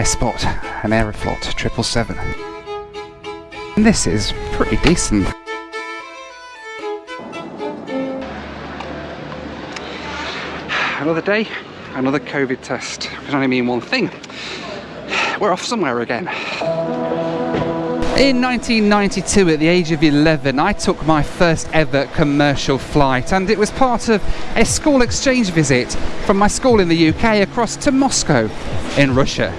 I spot an Aeroflot 777. And this is pretty decent. Another day, another COVID test. It can only mean one thing. We're off somewhere again. In 1992, at the age of 11, I took my first ever commercial flight, and it was part of a school exchange visit from my school in the UK across to Moscow in Russia.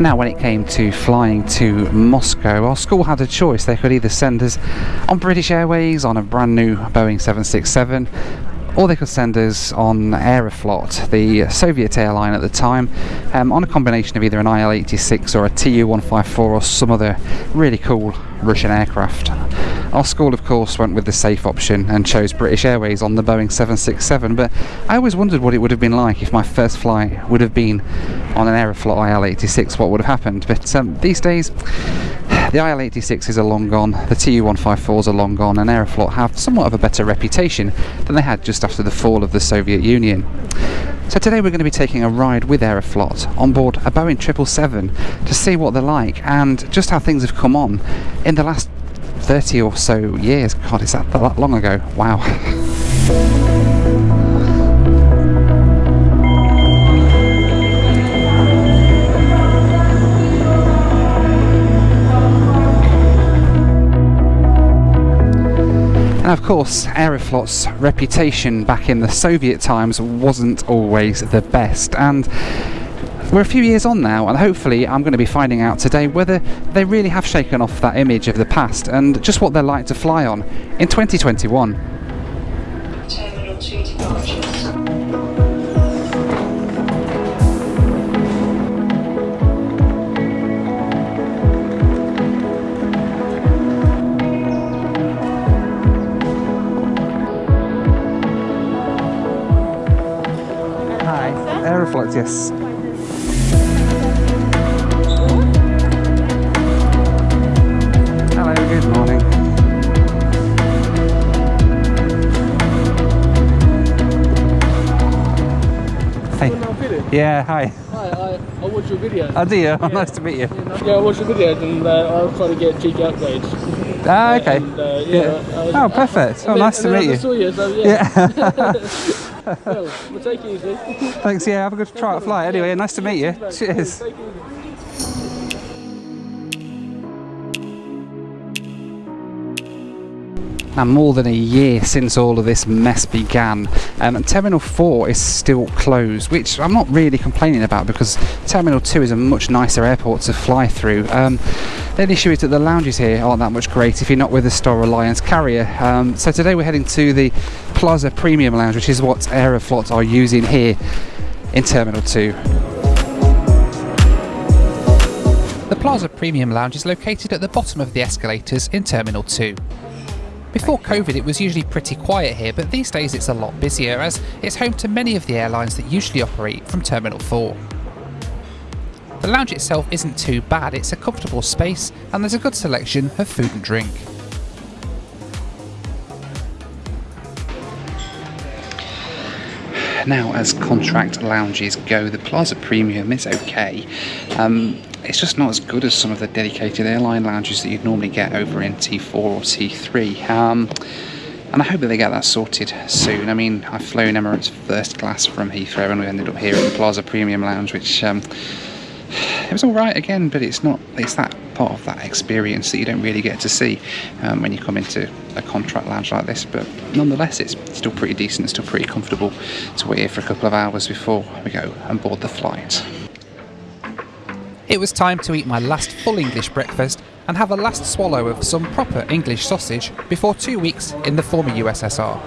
Now, when it came to flying to Moscow, our school had a choice. They could either send us on British Airways on a brand new Boeing 767, or they could send us on Aeroflot, the Soviet airline at the time, um, on a combination of either an IL 86 or a Tu 154 or some other really cool Russian aircraft. Our school, of course, went with the safe option and chose British Airways on the Boeing 767, but I always wondered what it would have been like if my first flight would have been on an Aeroflot IL 86, what would have happened. But um, these days, the IL 86s are long gone, the Tu 154s are long gone, and Aeroflot have somewhat of a better reputation than they had just after the fall of the Soviet Union. So today we're going to be taking a ride with Aeroflot on board a Boeing 777 to see what they're like and just how things have come on in the last 30 or so years. God, is that that long ago? Wow. And of course, Aeroflot's reputation back in the Soviet times wasn't always the best. And we're a few years on now, and hopefully, I'm going to be finding out today whether they really have shaken off that image of the past and just what they're like to fly on in 2021. Terminal 2 departures. Hi, Aeroflot, yes. Yeah, hi. Hi, I, I watch your videos. Oh, do you? nice to meet you. yeah, I watch your videos and uh, I was trying to get cheeky upgrades. Ah, okay. And, uh, yeah. I was- Oh, perfect. Oh, nice to meet I you. saw you, so yeah. Yeah. well, we'll take it easy. Thanks, yeah, have a good try at flight. Anyway, nice to meet you. Cheers. Now, more than a year since all of this mess began, um, and Terminal 4 is still closed, which I'm not really complaining about because Terminal 2 is a much nicer airport to fly through. Um, the only issue is that the lounges here aren't that much great if you're not with a Star Alliance carrier. Um, so today we're heading to the Plaza Premium Lounge, which is what Aeroflot are using here in Terminal 2. The Plaza Premium Lounge is located at the bottom of the escalators in Terminal 2. Before COVID, it was usually pretty quiet here, but these days it's a lot busier as it's home to many of the airlines that usually operate from Terminal 4. The lounge itself isn't too bad, it's a comfortable space and there's a good selection of food and drink. Now, as contract lounges go, the Plaza Premium is okay. Um, it's just not as good as some of the dedicated airline lounges that you'd normally get over in T4 or T3. Um, and I hope that they get that sorted soon. I mean, I've flown Emirates first class from Heathrow and we ended up here at the Plaza Premium Lounge, which um, it was all right again, but it's not. It's that part of that experience that you don't really get to see um, when you come into a contract lounge like this. But nonetheless, it's still pretty decent, still pretty comfortable to wait here for a couple of hours before we go and board the flight. It was time to eat my last full English breakfast and have a last swallow of some proper English sausage before two weeks in the former USSR.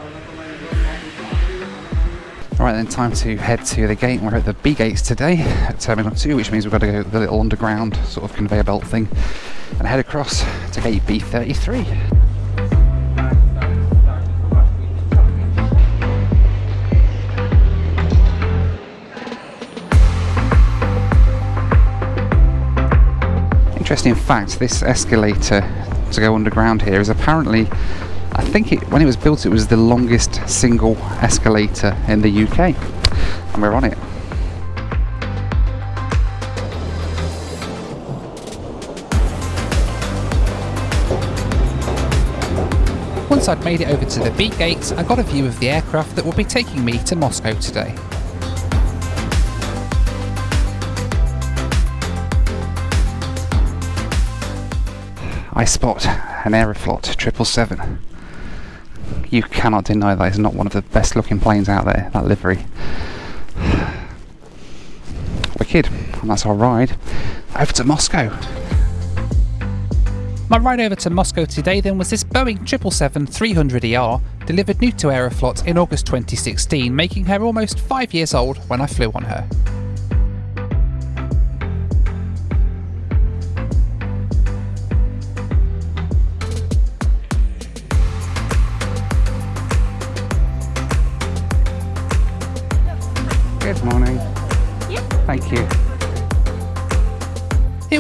Right then, time to head to the gate. We're at the B gates today at Terminal 2, which means we've got to go the little underground sort of conveyor belt thing and head across to gate B33. Interesting fact, this escalator to go underground here is apparently I think it when it was built, it was the longest single escalator in the UK, and we're on it. Once I'd made it over to the B gate, I got a view of the aircraft that will be taking me to Moscow today. I spot an Aeroflot 777. You cannot deny that it's not one of the best looking planes out there, that livery. Wicked, and that's our ride over to Moscow. My ride over to Moscow today then was this Boeing 777-300ER, delivered new to Aeroflot in August 2016, making her almost five years old when I flew on her.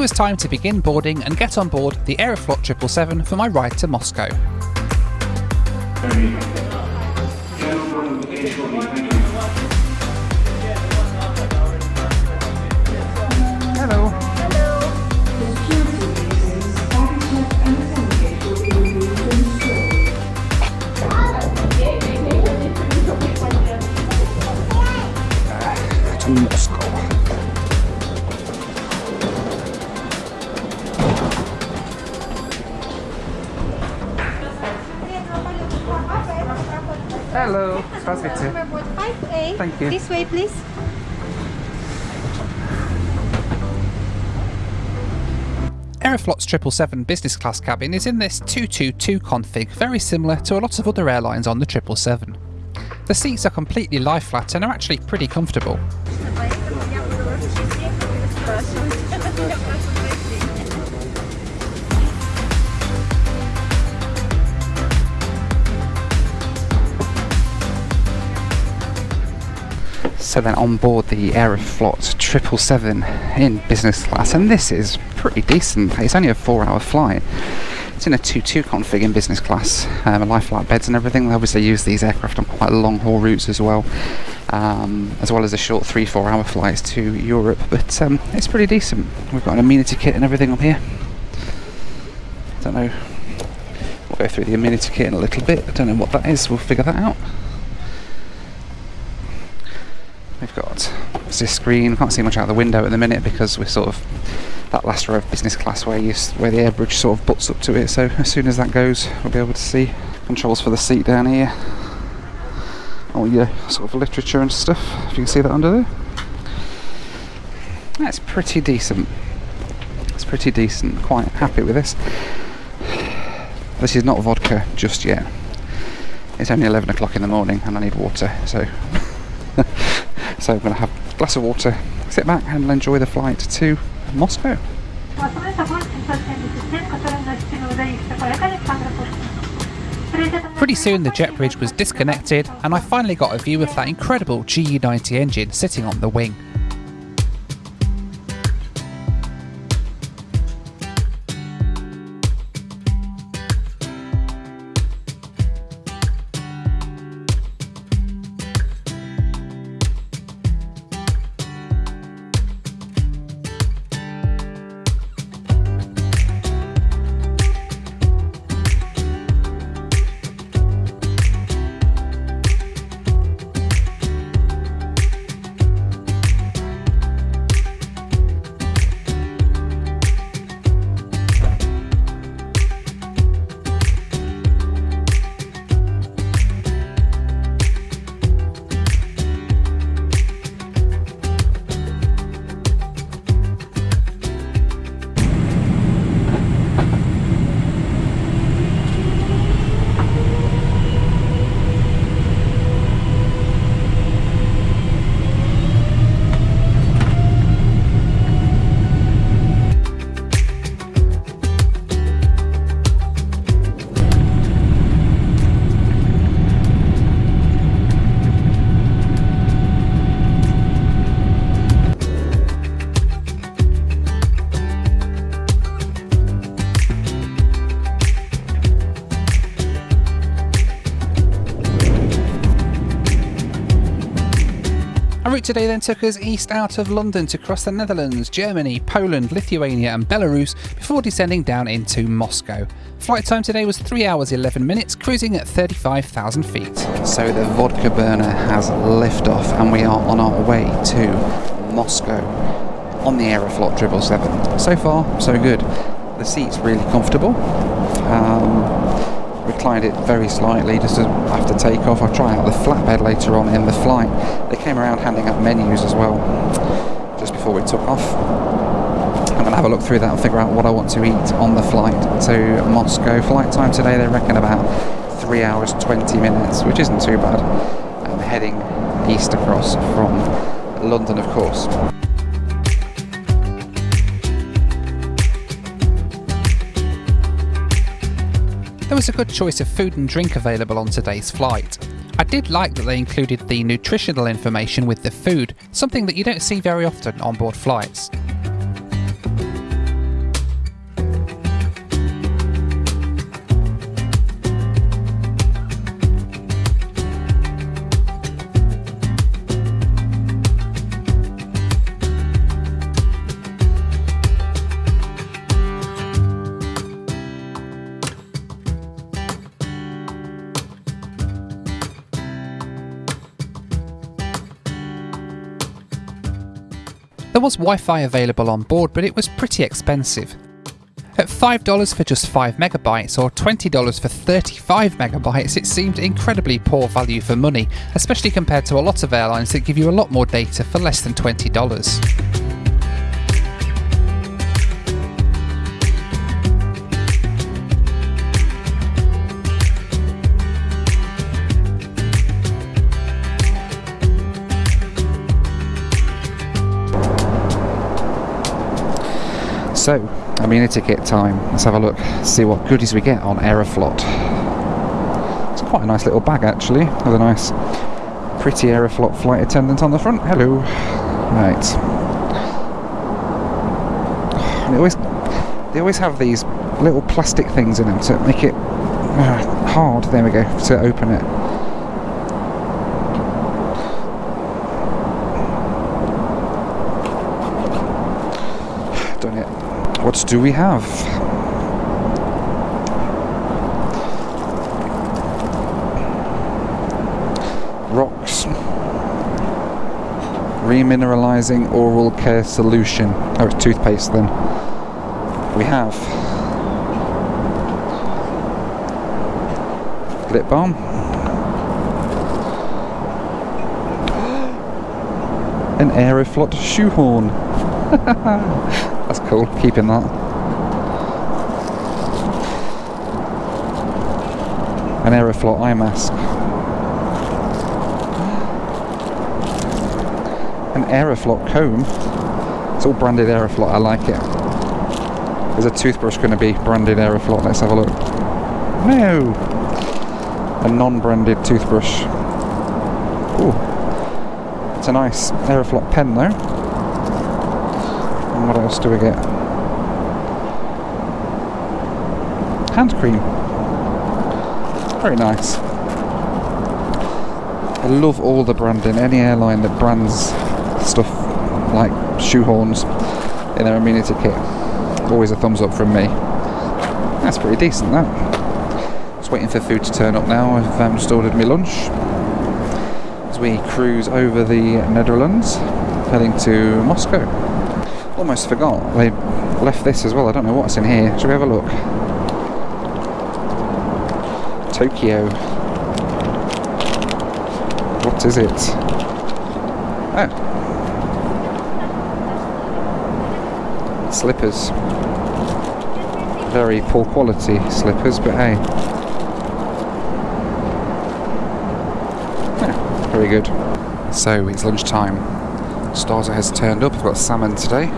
Was time to begin boarding and get on board the Aeroflot 777 for my ride to Moscow. Hello. Thank you. This way, please. Aeroflot's 777 business class cabin is in this 222 config, very similar to a lot of other airlines on the 777. The seats are completely lie flat and are actually pretty comfortable. So then on board the Aeroflot 777 in business class, and this is pretty decent. It's only a four-hour flight. It's in a 2-2 config in business class, um, lie flat beds and everything. They obviously use these aircraft on quite long haul routes as well, um, as well as the short three, four-hour flights to Europe. But um, it's pretty decent. We've got an amenity kit and everything up here. I don't know. We'll go through the amenity kit in a little bit. I don't know what that is. We'll figure that out. We've got this screen. Can't see much out the window at the minute because we're sort of that last row of business class where you where the air bridge sort of butts up to it. So as soon as that goes, we'll be able to see controls for the seat down here. All your sort of literature and stuff. If you can see that under there. That's pretty decent. It's pretty decent. Quite happy with this. This is not vodka just yet. It's only 11 o'clock in the morning and I need water, so so I'm going to have a glass of water, sit back and enjoy the flight to Moscow. Pretty soon the jet bridge was disconnected and I finally got a view of that incredible GE90 engine sitting on the wing. Our route today then took us east out of London to cross the Netherlands, Germany, Poland, Lithuania, and Belarus before descending down into Moscow. Flight time today was 3 hours 11 minutes, cruising at 35,000 feet. So the vodka burner has liftoff, and we are on our way to Moscow on the Aeroflot 777. So far, so good. The seat's really comfortable. Um, reclined it very slightly just to, after takeoff. I'll try out the flatbed later on in the flight. They came around handing out menus as well just before we took off. I'm going to have a look through that and figure out what I want to eat on the flight to Moscow. Flight time today, they reckon about 3 hours 20 minutes, which isn't too bad. I'm heading east across from London, of course. There was a good choice of food and drink available on today's flight. I did like that they included the nutritional information with the food, something that you don't see very often on board flights. There was Wi Fi available on board, but it was pretty expensive. At $5 for just 5 megabytes or $20 for 35 megabytes, it seemed incredibly poor value for money, especially compared to a lot of airlines that give you a lot more data for less than $20. So, amenity kit time. Let's have a look, see what goodies we get on Aeroflot. It's quite a nice little bag actually, with a nice, pretty Aeroflot flight attendant on the front. Hello. Right. They always, they always have these little plastic things in them to make it uh, hard. There we go to open it. What do we have? Rocks. Remineralizing oral care solution. Oh, it's toothpaste then. We have lip balm. An Aeroflot shoehorn. Cool, keeping that. An Aeroflot eye mask. An Aeroflot comb. It's all branded Aeroflot, I like it. Is a toothbrush going to be branded Aeroflot? Let's have a look. No! A non-branded toothbrush. Ooh. It's a nice Aeroflot pen though. And what else do we get? Hand cream. Very nice. I love all the branding. Any airline that brands stuff like shoehorns in their amenity kit, always a thumbs up from me. That's pretty decent, that. Just waiting for food to turn up now. I've um, just ordered my lunch as we cruise over the Netherlands, heading to Moscow. Almost forgot, they left this as well. I don't know what's in here. Shall we have a look? Tokyo. What is it? Oh. Slippers. Very poor quality slippers, but hey. Very good. So it's lunchtime. Starter has turned up. I've got salmon today.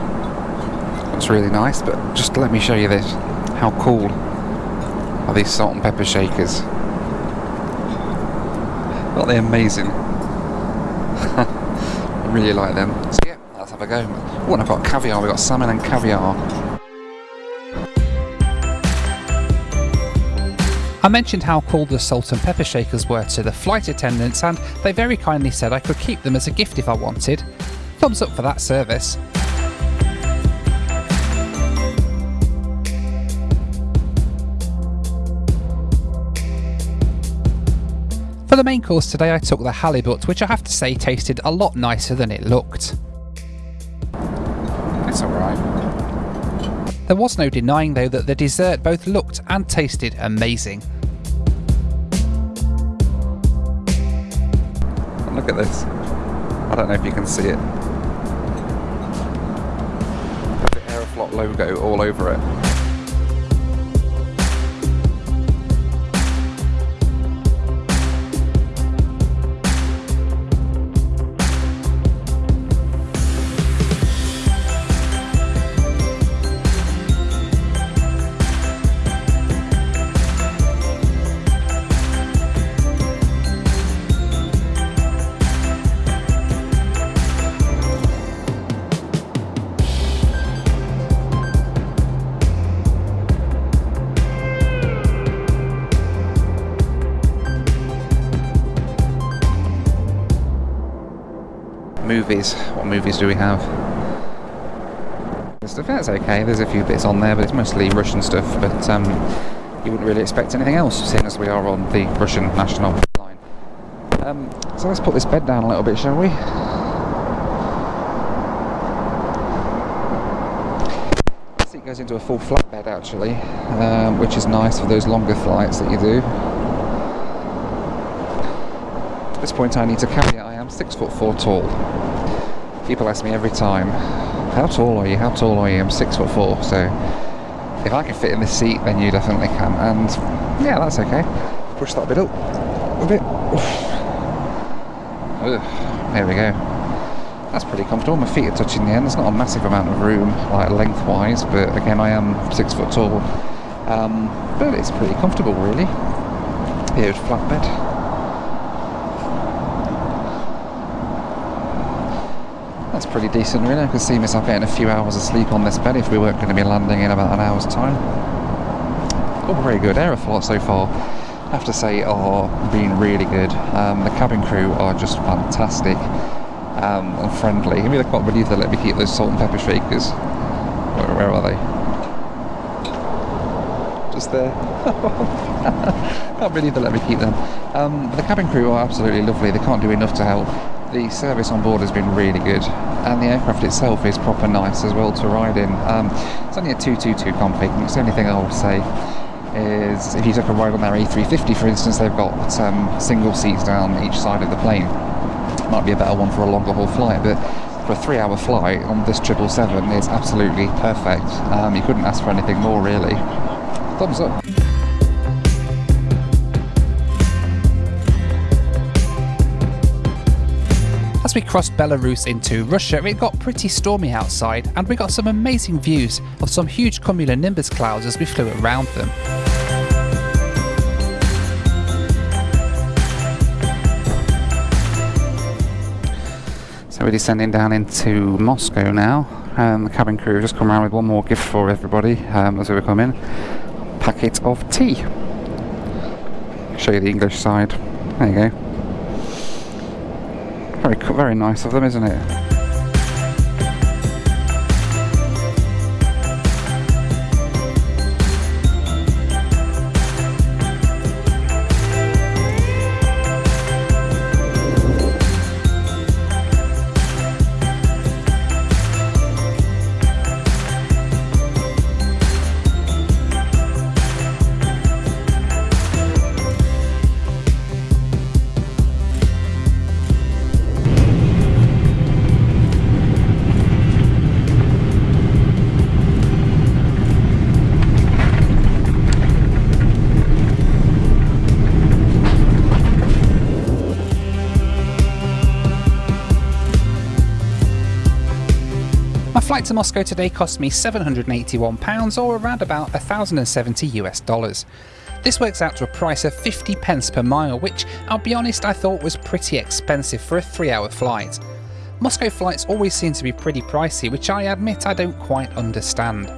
That's really nice, but just let me show you this. How cool are these salt and pepper shakers? Aren't they amazing? I really like them. So yeah, let's have a go. And I've got caviar. We've got salmon and caviar. I mentioned how cool the salt and pepper shakers were to the flight attendants, and they very kindly said I could keep them as a gift if I wanted. Thumbs up for that service. For the main course today I took the halibut, which I have to say tasted a lot nicer than it looked. It's alright. There was no denying though that the dessert both looked and tasted amazing. Look at this. I don't know if you can see it. The Aeroflot logo all over it. Movies. What movies do we have? The Stuff that's okay. There's a few bits on there, but it's mostly Russian stuff. But um, you wouldn't really expect anything else, seeing as we are on the Russian national line. Um, so let's put this bed down a little bit, shall we? The seat goes into a full flat bed actually, um, which is nice for those longer flights that you do. At this point, I need to caveat I am six foot four tall. People ask me every time, how tall are you? How tall are you? I'm six foot four, so if I can fit in this seat, then you definitely can. And yeah, that's okay. Push that bit up a bit. There we go. That's pretty comfortable. My feet are touching the end. There's not a massive amount of room, like lengthwise, but again, I am six foot tall. Um, but it's pretty comfortable, really. Here's flatbed. That's pretty decent really. I could see myself getting a few hours of sleep on this bed if we weren't going to be landing in about an hour's time. All very good. Aeroflot so far, I have to say, are being really good. Um, the cabin crew are just fantastic um, and friendly. I mean, I can't believe they let me keep those salt and pepper shakers. Where, where are they? Just there. can't believe they let me keep them. Um, the cabin crew are absolutely lovely. They can't do enough to help the service on board has been really good and the aircraft itself is proper nice as well to ride in. Um, it's only a 222 config, it's the only thing I would say is if you took a ride on their A350 for instance they've got um, single seats down each side of the plane. Might be a better one for a longer haul flight but for a three hour flight on this 777 it's absolutely perfect. Um, you couldn't ask for anything more really. Thumbs up. As we crossed Belarus into Russia, it got pretty stormy outside, and we got some amazing views of some huge cumulonimbus clouds as we flew around them. So we're descending down into Moscow now. Um, the cabin crew just come around with one more gift for everybody um, as we come in. Packet of tea. Show you the English side. There you go. Very, very nice of them, isn't it? Flight to Moscow today cost me £781 or around about 1070 US dollars. This works out to a price of 50 pence per mile, which I'll be honest I thought was pretty expensive for a 3 hour flight. Moscow flights always seem to be pretty pricey, which I admit I don't quite understand.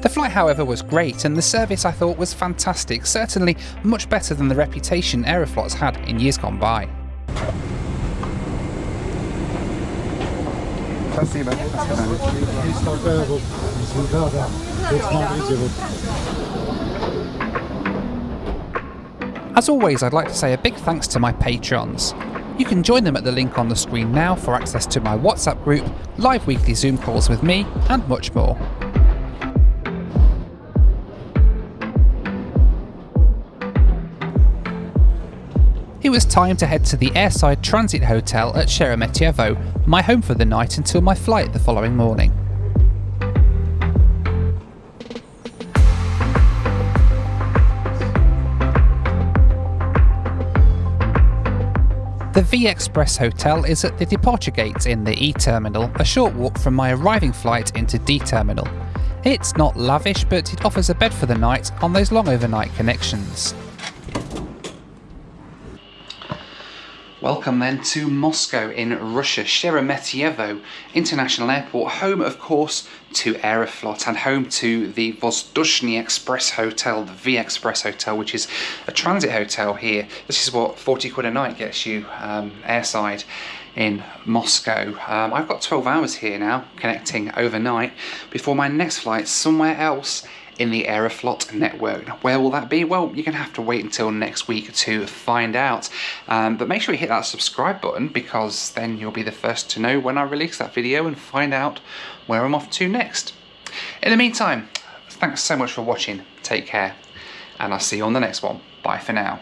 The flight, however, was great, and the service I thought was fantastic, certainly much better than the reputation Aeroflot's had in years gone by. As always, I'd like to say a big thanks to my patrons. You can join them at the link on the screen now for access to my WhatsApp group, live weekly Zoom calls with me, and much more. It was time to head to the Airside Transit Hotel at Sheremetyevo, my home for the night until my flight the following morning. The V Express Hotel is at the departure gate in the E Terminal, a short walk from my arriving flight into D Terminal. It's not lavish, but it offers a bed for the night on those long overnight connections. Welcome then to Moscow in Russia, Sheremetyevo International Airport, home of course to Aeroflot and home to the Vozdushny Express Hotel, the V Express Hotel, which is a transit hotel here. This is what 40 quid a night gets you um, airside in Moscow. Um, I've got 12 hours here now connecting overnight before my next flight somewhere else in the Aeroflot network. Where will that be? Well, you're going to have to wait until next week to find out. Um, but make sure you hit that subscribe button because then you'll be the first to know when I release that video and find out where I'm off to next. In the meantime, thanks so much for watching. Take care and I'll see you on the next one. Bye for now.